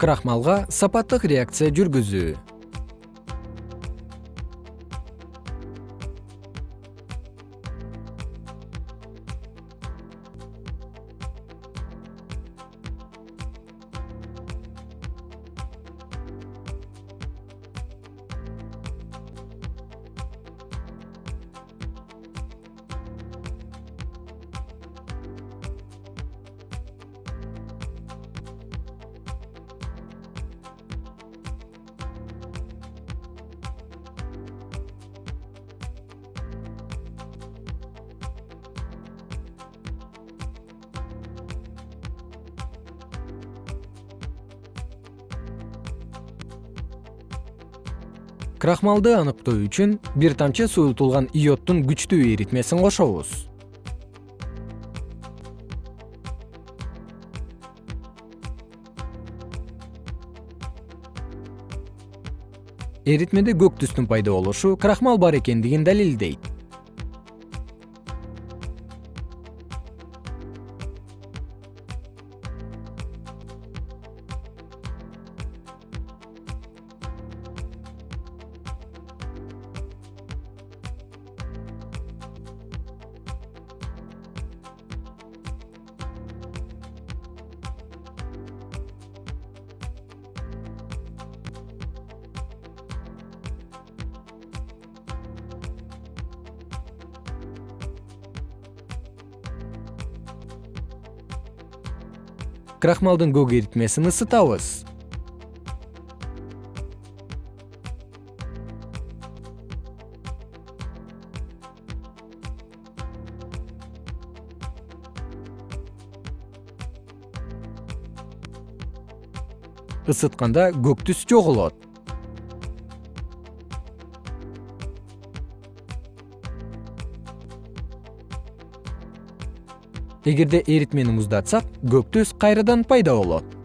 крахмалга сапаттык реакция жүргүзүү крахмалды аныктоо үчүн бир тамчы суюлтулган йоддун күчтүү эритмесин кошобуз. Эритмеде көк түстүн пайда болушу крахмал бар экендигин далилдейт крахмалдын көк эритмесин ысытабыз. Ысытканда көк түс жоголот эгерде эритмени муздатсак көк түс кайрадан пайда болот